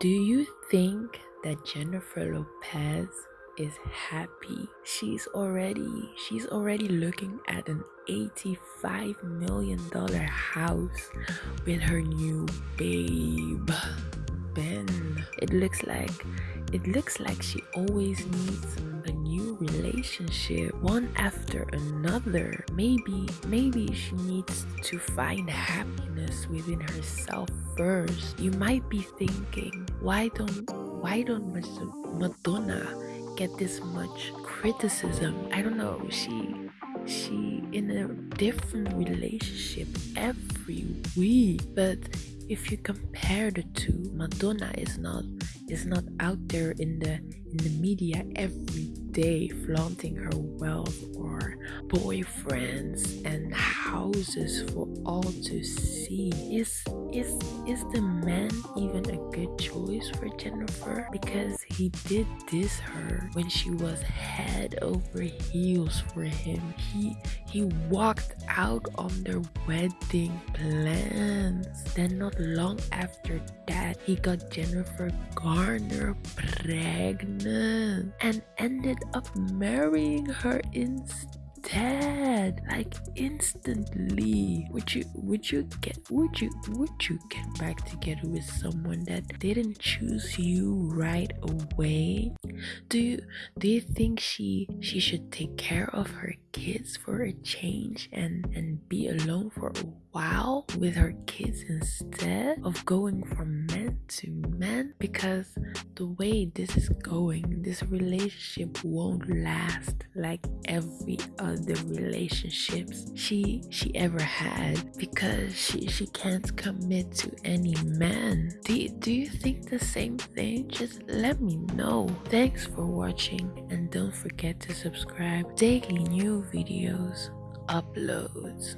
Do you think that Jennifer Lopez is happy? She's already she's already looking at an 85 million dollar house with her new babe Ben. It looks like it looks like she always needs a new relationship, one after another. Maybe, maybe she needs to find happiness within herself first. You might be thinking, why don't, why don't Madonna get this much criticism? I don't know. She, she in a different relationship every week, but if you compare the two, Madonna is not is not out there in the in the media every day flaunting her wealth or boyfriends and houses for all to see. Is is is the man even a good choice for Jennifer? Because he did this her when she was head over heels for him. He he walked out on their wedding plans. Then not long after that, he got Jennifer Garner pregnant and ended up marrying her instead like instantly. Would you would you get would you would you get back together with someone that didn't choose you right away? Do you do you think she she should take care of her kids for a change and and be alone for a while with her kids instead of going from men to men because the way this is going this relationship won't last like every other relationships she she ever had because she she can't commit to any man. Do do you think the same thing? Just let me know. Thanks for watching and don't forget to subscribe. Daily new videos uploads